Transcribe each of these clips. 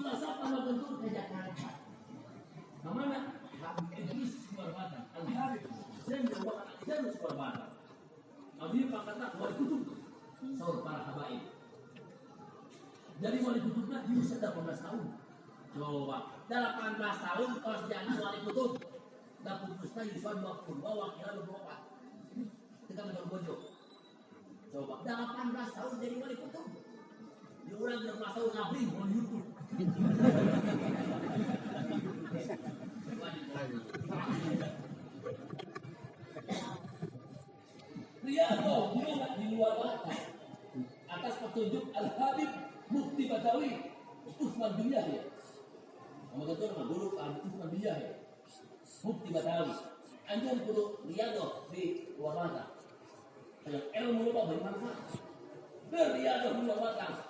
Setelah siapa bentuk ke Jakarta? Ke mana? Habib Idris Subarmata. Al-Habib Zain Jawa Zain Subarmata. Habib pangkatnya wali kutub. Saur para habaib. Jadi wali kutubnya usia 18 tahun. Coba, 18 tahun pas jadi wali kutub. Dan putusnya Suan Bakun, bawa kira beberapa. Kita menang bojo. Coba, 18 tahun jadi wali kutub. Di orang 18 tahun ngabri, mau YouTube. Riyadho gimana di luar batas atas petunjuk Al Habib Mufti Badawi Usman bin Yahya. Kamu betul mah guru Usman bin Yahya. Mufti Badawi. Anjur kudu Riyadho di luar batas. Yang ilmu lu bermanfaat. Riyadho di luar batas.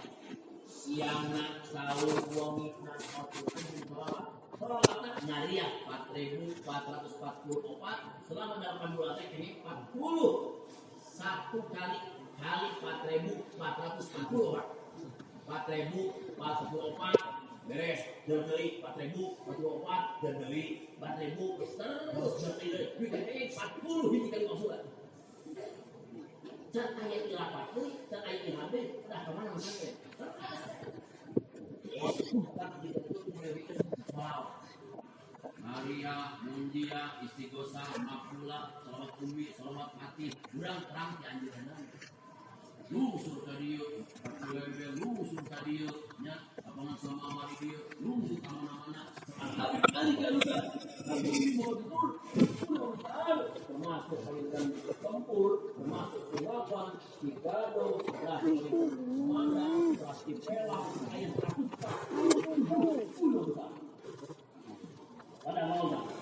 Siangna sahur wangi na Peralatan nyariah 4.444 selama 8 bulan teh ini 40 satu kali kali 4.440 Pak 4.444 beres dan beli 4.044 dan beli 4.000 terus bikin ini 40 hiji kali masukan dan ayat ilapat dan ayat ilhamil dah ke mana masuknya Maria, Munjia, Istiqosa, Makula, Selamat Bumi, Selamat Mati, Kurang terang di anjuran Lusur dieu, Pakulebe, lusur ka dieu, nya, apangan sama amari dieu, lusur ka mana-mana, sekali kali ka luka, kami mau betul, termasuk kalian tempur, termasuk Rakuta, Pulau Besar. Pada usia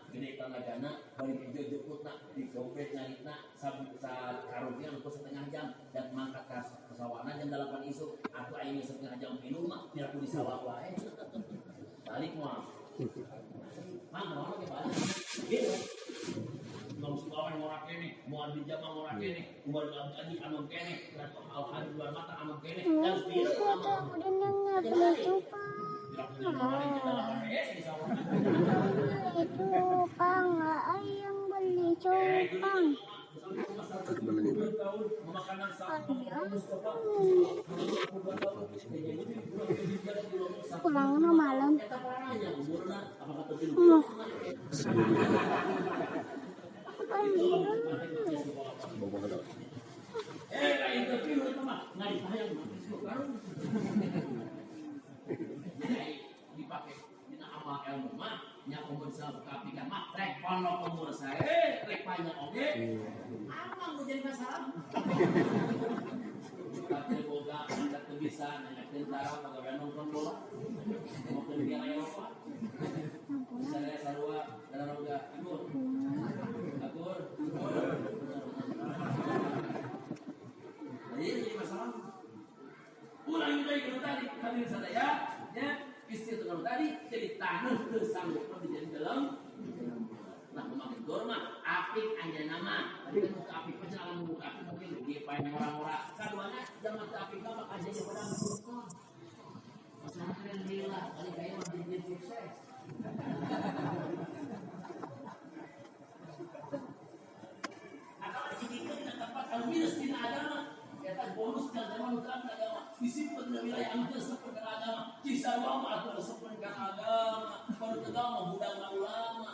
gede tanagana balik hijau jeputna di dompet naritna sabu sa karungnya untuk setengah jam dan mangkat ke pesawanan jam delapan isu. Aku aing setengah jam minum mah biar aku di sawah wae balik mah Mang, mau ke balik? Gitu Ngom sekolah ngorak kene, mau di jama ngorak kene, umar lagi anom kene, dan al hadis luar mata anom kene, dan dia Itu pang, ayang beli cupang. Pulang na malam. Mau. Eh, itu sayang dipakai kita amal ilmu mah nya umur saya kapikan mah rek ono umur saya eh rek banyak oge apa mau jadi masalah Tapi boga ada bisa nanya tentara pegawai nonton bola mau ke negara Eropa saya sarua dalam boga akur akur Jadi ini masalah ulang dari kalau tadi kami sadaya ya istri itu kalau tadi jadi tanah tersanggup menjadi dalam nah memakai dorma apik aja nama. Tadi kan muka apik perjalanan membuka. Apik mungkin dia pengen orang-orang. Keduanya jangan ke apik apa aja pada muka Alhamdulillah, kali kayak mah jadi sukses. Atau dibikin di tempat kalau minus di agama, tak bonus dan zaman utama agama. Disimpan di wilayah anu seperti agama. Kisah lama atau seperti agama. Kalau agama budak ulama,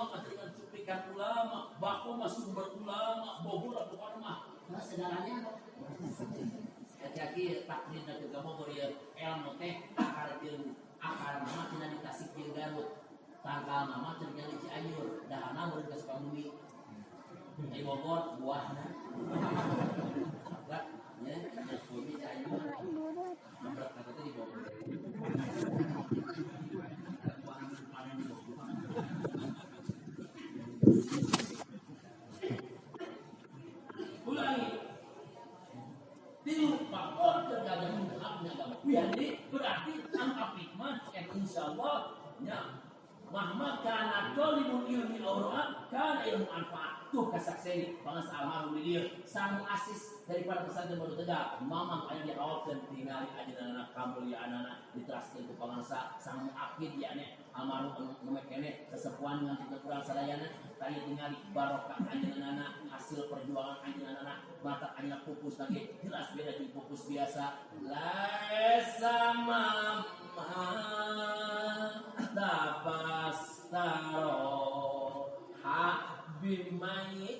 ulama dengan cuplikan ulama, baku mah sumber ulama, bogor atau mah. Nah segalanya. Kaki takdir dan juga beri ilmu teh akar ilmu. Akar nama tidak dikasih kiri garut tangkal nama terjadi cianjur dahana baru ke Sukabumi di Bogor buahnya Berat, ya. Ya Sukabumi cianjur berat kata di Bogor Buahan panen di Bogor. ulangi Tilu faktor terkadang menghapnya agama. Jadi berarti angka hikmah yang insya Allah ya Mahmad kana tolibul ilmi aurat kana ilmu manfaat tuh bangsa almarhum dia sang asis daripada pesantren baru tegak. Mamang aya di awal dan tinggal aja anak kamu ya anak diteraskan ke bangsa sang akid ya ane almarhum numek kene kesepuan dengan kita kurang sadayana tadi tinggal barokah aja anak hasil perjuangan aja anak. Mata aja pupus lagi. Jelas beda di pupus biasa. Laisa mama dapas taro habib mayitin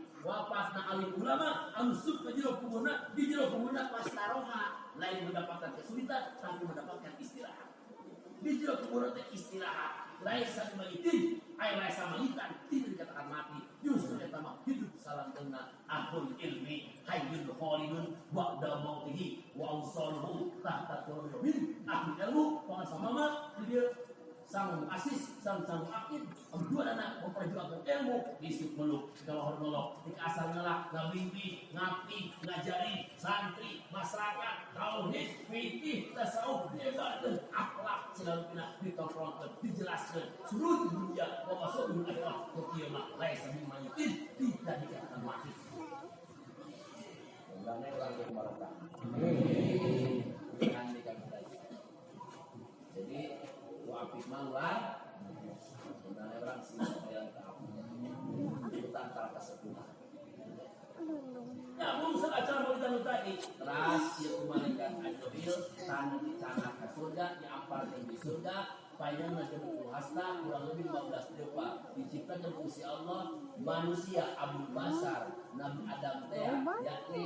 Wapasna alim ulama anu sub ke jero kuburna di jero kuburna pastaroha lain mendapatkan kesulitan tapi mendapatkan istirahat. Di jero kuburna teh istirahat. Laisa mayitin, ay laisa mayitan tidak dikatakan mati. Justru eta mah hidup salam kena ahul ilmi hayyul khalidun ba'da mautihi wa awsaluhu tahta qulubil ahli ilmu pengasal mama dia sang asis sang sang akid dua anak memperjuangkan ilmu di sepuluh kalau hormolog di asal ngelak ngabimbi ngabdi ngajari santri masyarakat tauhid fikih tasawuf ibadah akhlak selalu kena ditongkrongkan dijelaskan. Seluruh dunia mau masuk dunia akhirat ke kiamat lain sambil mayitin tidak dikatakan mati. Undangnya orang yang barokah. Jangan dikatakan. Jadi, manglar, undangnya orang sih yang tahu. Itu tanpa kesempurnaan. Namun seacara berita tadi Teras ya malaikat Ajrobil Tanah di tanah ke surga Diampar di surga. Panjang nanti hasta kurang lebih 15 depa Diciptakan kursi Allah Manusia Abu Basar Nabi Adam teh yakni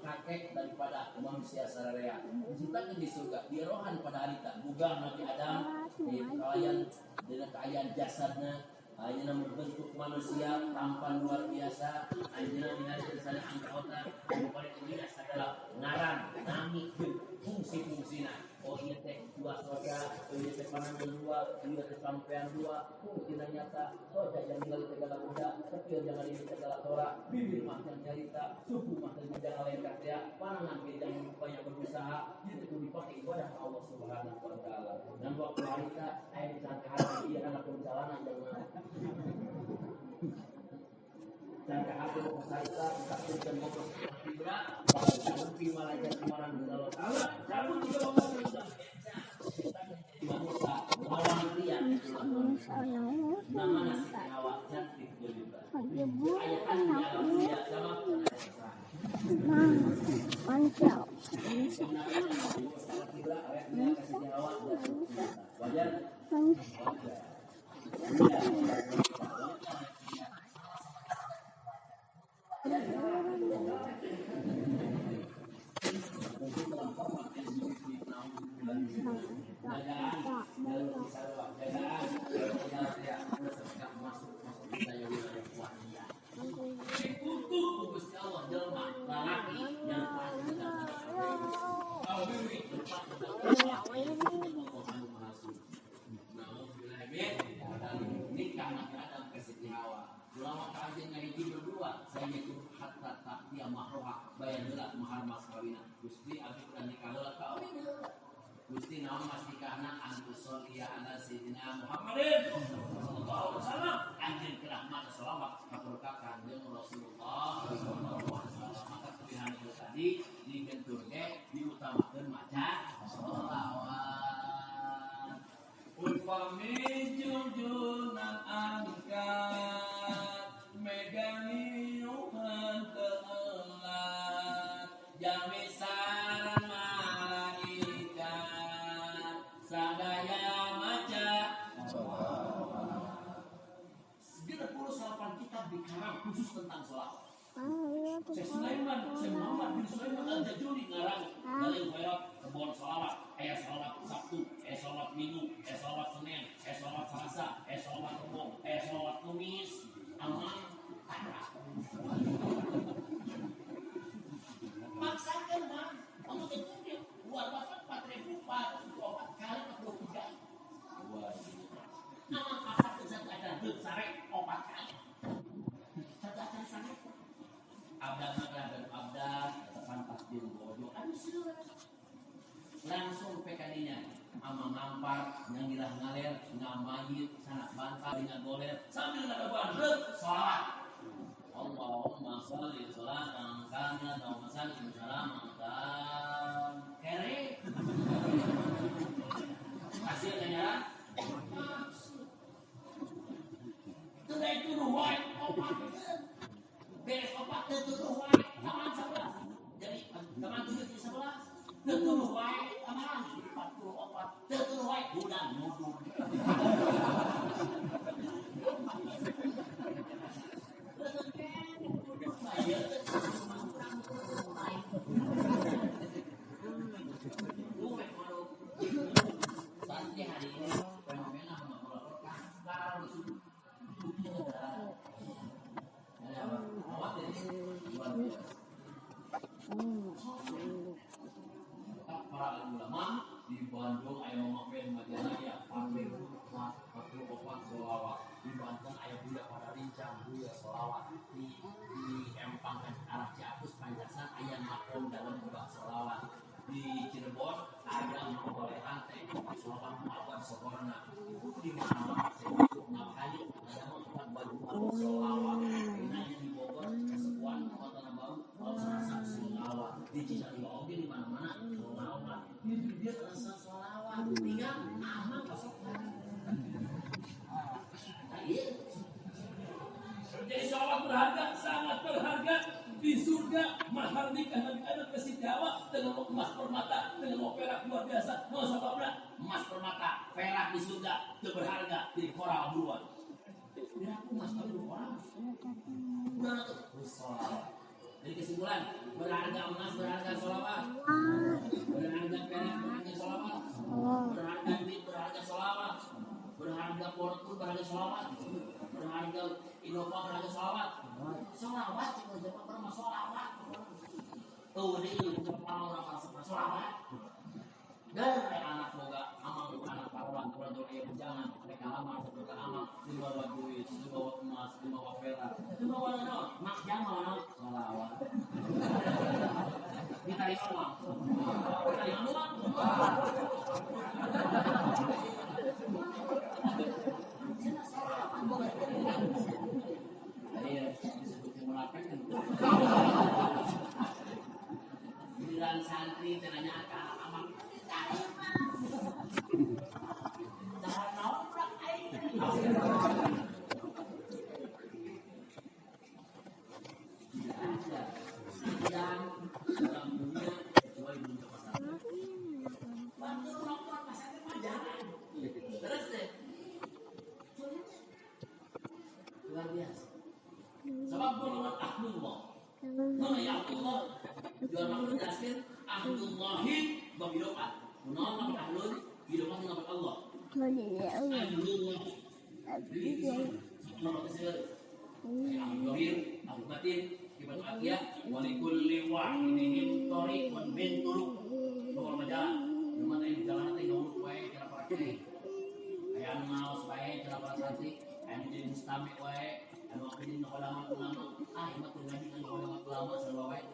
kakek daripada manusia sararea diciptakan di surga di rohan pada harita bugang Nabi Adam di kalian dengan kekayaan jasadnya. Ayeuna berbentuk manusia tampan luar biasa. Ayeuna ningali tulisanna angkota bukan ini adalah ngaran, nami, fungsi-fungsina. Oh iya teh dua soda, oh iya teh panangan dua, iya teh sampean dua, fungsi nyata. Oh jangan tinggal tegala kuda, kecil jangan ini tegala tora, bibir mah yang cerita, suku mah yang jangan lain kata, panangan kita jangan banyak berusaha, itu tuh dipakai ibadah Allah Subhanahu wa taala. Dan waktu harita, air disangka hati dia anak perjalanan jangan jangka hati mau saita tapi dan mau tidak tapi malaikat kemarin Allah Taala cabut juga cantik juga ayat kan di alam dia sama wajar Gusti Allah jelma lalaki yang kalau masih ngaji berdua saya itu hatta tak dia mahroha. Bayar heula mahar mas kawina Gusti abdi kudu nikah heula ka heula Gusti naon mas nikahna? Antu sholli ala sayyidina Muhammadin langsung pekaninya ama ngampar yang gilah ngaler ngamayit sanak bantah dengan goler sambil ngadaban rek salat Allahumma sholli sholatan kana wa sallim salamatan kere. Hasilnya ya itu ruwai opat. Beres opat tetuduh wae taman sebelas jadi taman tujuh di tetuduh wae puluh opat tetuduh wae. Bulan nuduh jadi solawat berharga sangat berharga. Di surga kasih dengan emas permata dengan mau perak luar biasa. Mau sebabnya emas permata perak di surga itu berharga di koral duluan ya aku emas tapi orang udah tuh. Solawat jadi kesimpulan berharga emas berharga solawat berharga perak berharga solawat berharga duit berharga solawat berharga portu berharga solawat berharga Innova berharga solawat solawat cuma jawab pernah solawat tuh ini jepang orang solawat dari anak amang anak jangan mereka amang emas mas Iya, munafik kan. Santri tenanya akan aman. Jangan noprak aing. Tidak ada. Dan dalam dunia kecuali dunia pasar. Bantu noprak pasar mah jangan. Terus deh. Luar biasa. Sebab golongan ahlullah. Mana ya ahlullah? Jual makhluk jasir ahlullahi bagi doa. Menolak nama ahlul, hidup nama Allah. Ahlullah. Nama kesir. Ahlul Ghabir, Ahlul Batin, Ibadu Atiyah, Walikulli wahidihim Tariqun bin Turuk. Bawa majalah. Cuma tadi jalan nanti ngurut wae cara supaya cara para santri, kayak jadi mustamik wae, anu apa jadi nak lama lama ah imat ngaji anu lama sama baik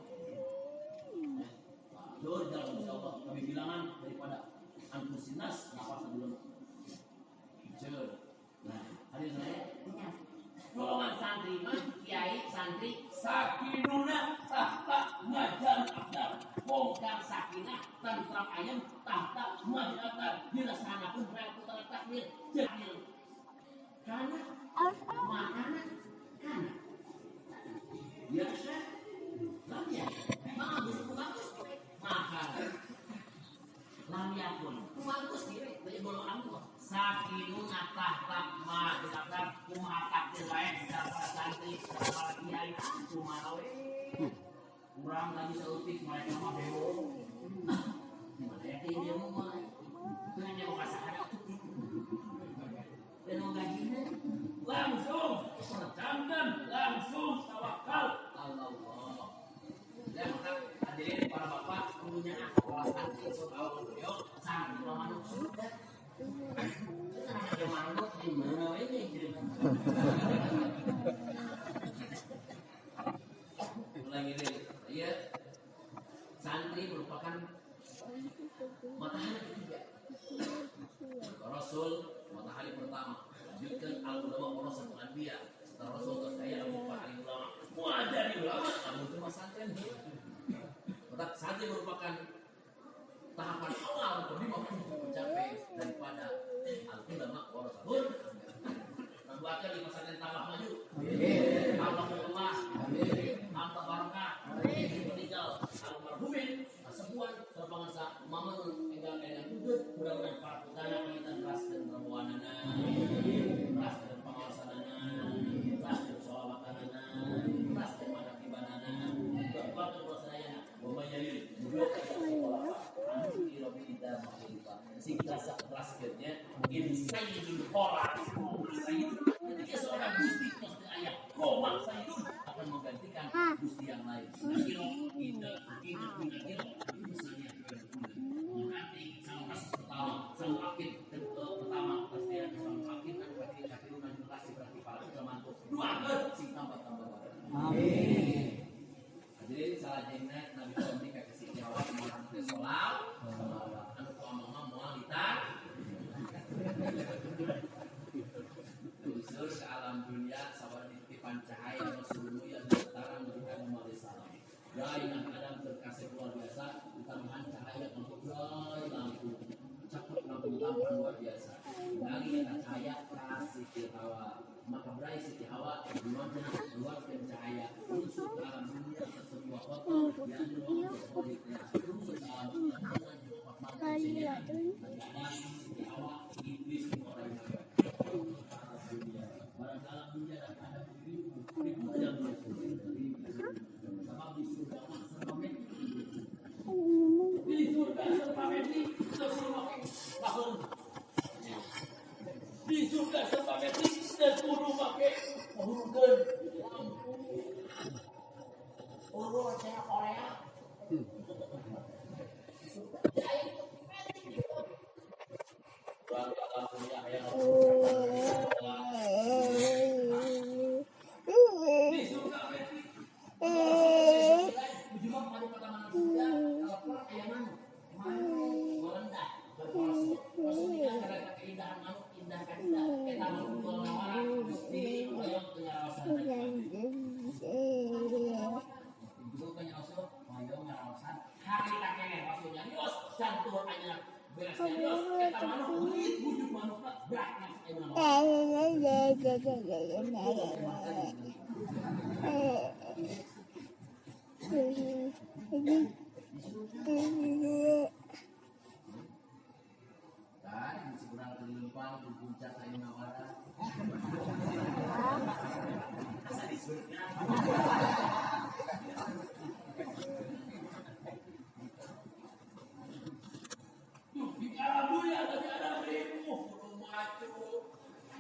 Dor dalam Allah. Kami bilangan daripada antusinas nafas dulu. Jujur. Nah, hari saya golongan santri mah kiai santri. Sakinuna tahta majan akdar bongkar sakinah tentram ayam tahta majan akdar dirasanakan rel putar takmir jahil karena makanan karena biasa lam ya? Bagus bagus. Makan lam yakun bagus kira dari golongan itu sakinuna tahta majan akdar kumaha takdir lain para santri para kiai. Cuma lawe kurang lagi seupik mereka mah bewo gimana ya kayak dia mau Rasul matahari pertama. Lanjutkan al ulama warasatul anbiya setelah Rasul terkaya Abu Bakar ulama muajari ulama kamu itu tetap santri merupakan tahapan awal kelima untuk mencapai daripada al ulama warasatul Membuatkan di masa yang tambah maju. Allah berkemas. Allah barokah. Sayyidul khorat. Sayyidul ketika seorang gusti maksudnya ayah sayyidul akan menggantikan gusti yang lain kira ini misalnya nanti sang kasus pertama sang akid pertama pasti ada sang akid dan berarti kafir dan kasih berarti para ulama dua ke sing tambah tambah. Amin. Hadirin salah jennet Nabi Muhammad kasih jawab Muhammad sallallahu anu ngomong moal ditar Usul ke alam dunia sabar titipan cahaya Rasulullah yang bertaran memberikan Muhammad salam. Gainah Adam terkasih luar biasa, tambahan cahaya gai lampu. Cepat lampu tambahan luar biasa. Dari cahaya kasih Hawa. Maka berai Siti Hawa di mana keluar cahaya. Unsur ke alam dunia sebuah kota yang diruang berpolitiknya. Unsur ke alam dunia Siti Hawa, iblis orang yang Barang dalam dunia dan ada ribu ribu yang Sebab di surga serba. Di surga serba. Di surga serba mati, sepuluh pakai hurufkan. Urut saya Korea. Barang dalam dunia yang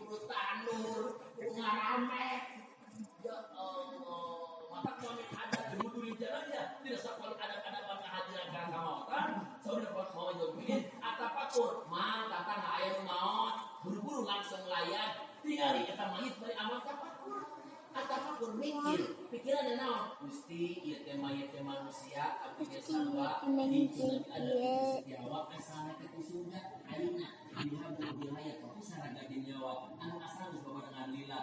mulut tanur, ngarameh. Ya Allah. Maka kami ada dulu di jalan ya. Tidak sekolah ada-ada warna hadiran karena kamautan. Saudara kalau mau jombin, atap akur. Ma, datang air maut. Buru-buru langsung layan. Tinggali kita mahit iya, dari amal kapakur. Atap akur mikir. Pikirannya naon. Gusti, iya tema iya tema manusia. Tapi dia iya, salwa. Ini iya, ada di setiawak. Ke sana ketusunya. Ayunak. Bihadul bihayat ya, Fisara gadin nyawa Anak asal di sebuah dengan lila.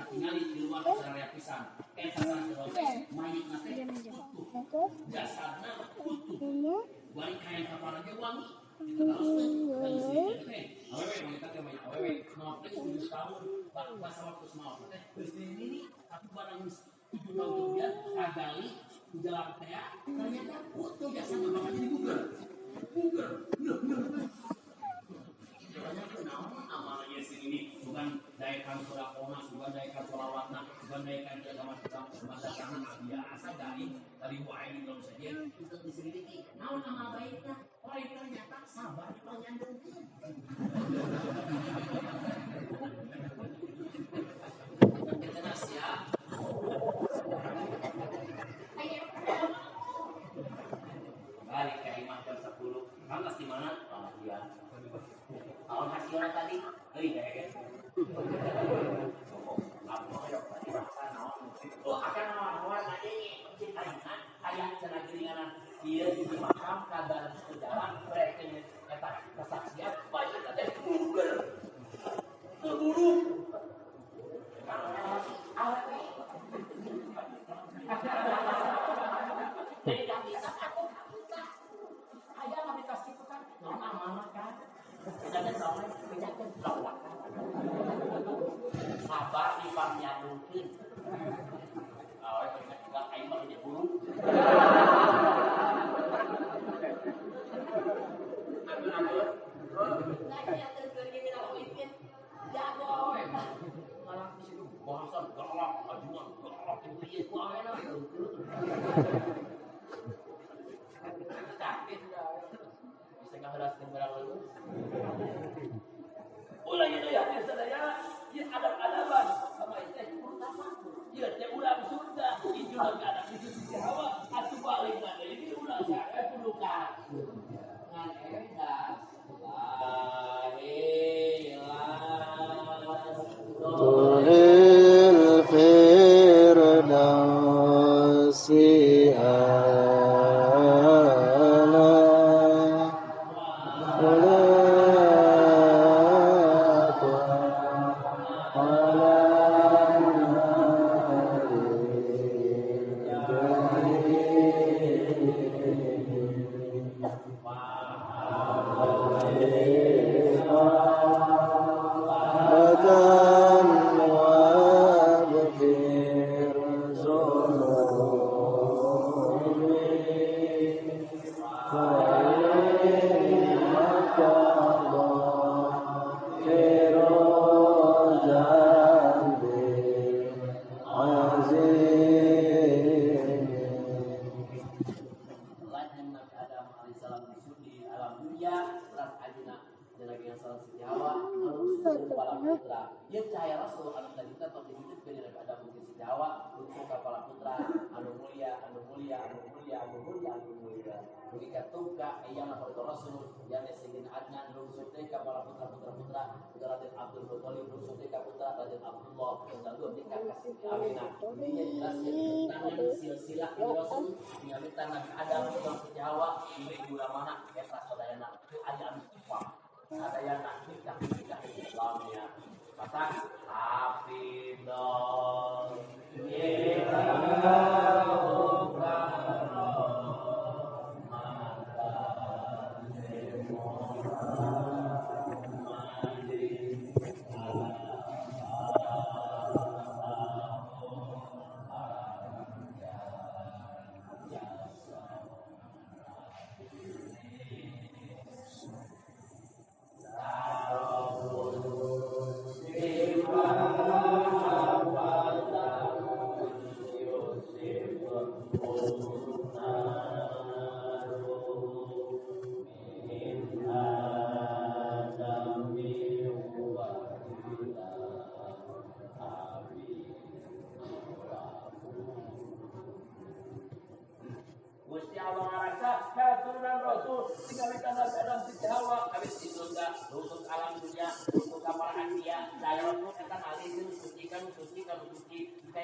Tinggal tinggali di luar saraya pisang. Eta saraya mayit nate utuh. Jasana utuh. Bari kain kapalana ge wangi tahun. Ini barang tujuh tahun kemudian kagali ternyata makanya Subandaikan sodakona, subandaikan solawatna, subandaikan jadawan kita, subandaikan biasa dari dari wa'ayin dalam saja. Untuk diselidiki, nah nama baiknya, orang oh, ternyata sabar penyandung. Kita siap. Balik ke imam ke-10. Kamu di mana? Pengadilan. Tahun hasilnya tadi kesaksian banyak ada yang keburu Bisa nggak barang lalu. Ulang itu ya, saya ya ada adaban sama itu. Dia ulang surga, ada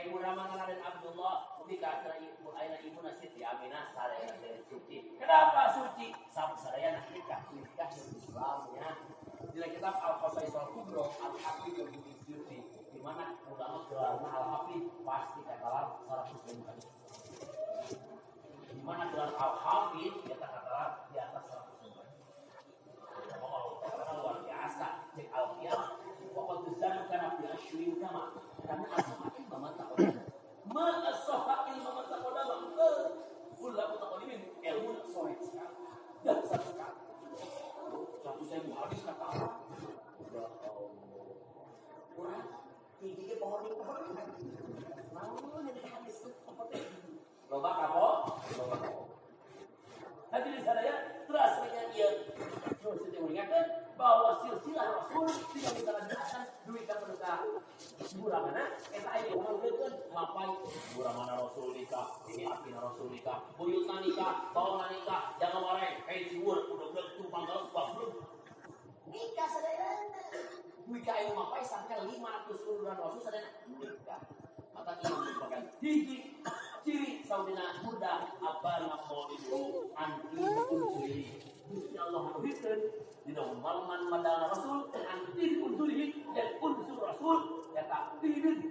suci kayak ulama dan Abdullah ubi kata ibu ayah ibu Siti Aminah saya yang suci. Kenapa suci? Sama saya nak nikah nikah yang Islamnya di kitab Al Qasaisal Kubro Al Hafid yang suci di mana ulama gelarnya Al Hafid pasti katakan 100 bukan di mana gelar al-hafid dia katakan di atas 100 lembar. Oh, karena luar biasa. Cek al-qiyam. Waktu zanu karena fi asyurin kama. Karena asohakin mama takodama. Ma asohakin mama takodama. Fulla mutakodimin. Ilmu sore sekali. Dan satu sekali. Satu saya hadis kata apa? Ya. Kurang. Tingginya pohon ini pohon. Mau nanti hadis itu Loba kapo? Loba. Hadirin sadaya, terus dia terus kita mengingatkan bahwa silsilah Rasul tidak bisa duit kan mereka murah mana? Kita ini orang itu ngapain? Murah mana Rasul nikah? Ini akhirnya Rasul nikah. Buyut nikah, bawa nikah, jangan marah. Eh, siwur, udah udah tumpang kalau belum. Nikah sadaya. Nikah ini ngapain sampai 500 bulan Rasul sadaya nikah. Maka ini merupakan hiji ciri saudina muda apa nak mau itu anti unsuri Gusti Allah menurutkan di dalam malman madana Rasul anti unsuri dan unsur Rasul kata tidak suci.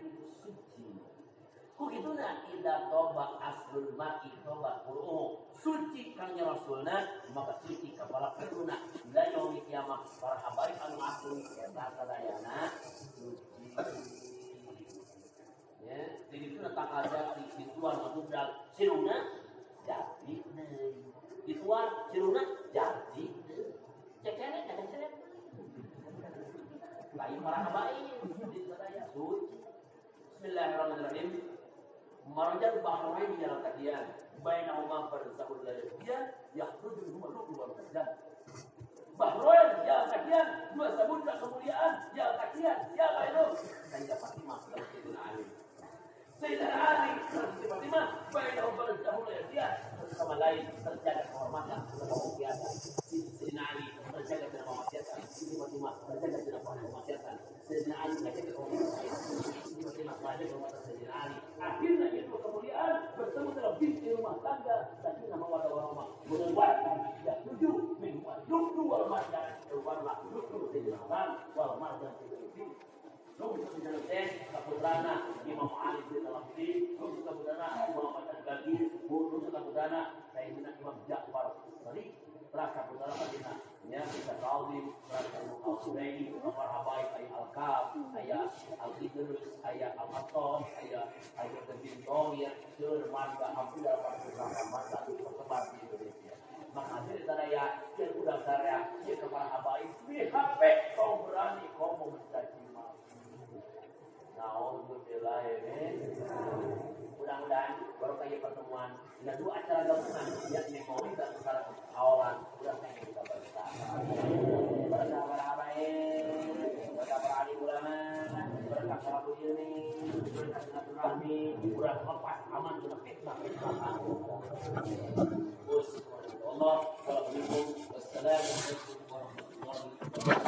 Kok itu nah ida toba aslul mati toba qur'u suci kangnya Rasulna. Maka suci kepala peruna bila yaumi kiamat para habaib anu asli eta sadayana suci. Ya jadi itu datang aja di dituan budal siruna jadi deui dituan siruna jadi deui cekene jangan cekene lain para baik di sadaya suci Bismillahirrahmanirrahim. Marajat bahrain jalan kadian. Bainahuma barzahul ladiyyan Yakhruju minhuma lu'lu wal marjan Bahrain jalan kadian. Dua samudra kemuliaan. Jalan kadian. Siapa itu? Sayyidah Fatimah Sayyidah Ali Sayyidina Ali Siti Fatimah Bainahum barzahul ladiyyan Sama lain terjaga kehormatan Kemuliaan Sayyidina Ali terjaga dengan kemaksiatan Siti Fatimah terjaga dengan kemaksiatan Sayyidina Ali terjaga terjaga Sayyidina Ali Akhirnya kemuliaan bertemu dalam binti rumah tangga Sakinah mawadah warahmah Mudah-mudahan ya tujuh Keluarlah luklu Sayyidina Hussein Kaputrana Imam ya kita kawin Raka Al-Sudaini Umar Habaib Ayah Al-Kaf Ayah Al-Idrus Ayah Al-Matom Ayah Ayah Kebintong Sur Marga Hampir dapat beberapa masa tersebar di Indonesia maka hasil saya yang udah saya ya kepada Habaib di HP kau berani kau mau Naudzubillah mudah-mudahan baru kayak pertemuan dengan dua acara gabungan yakni maulid dan sekarang awalan udah saya kita bersama berkah para habaib berkah para alim ulama berkah para ini berkat silaturahmi murah lepas aman sudah fitnah fitnah Allah. Wassalamualaikum warahmatullahi wabarakatuh.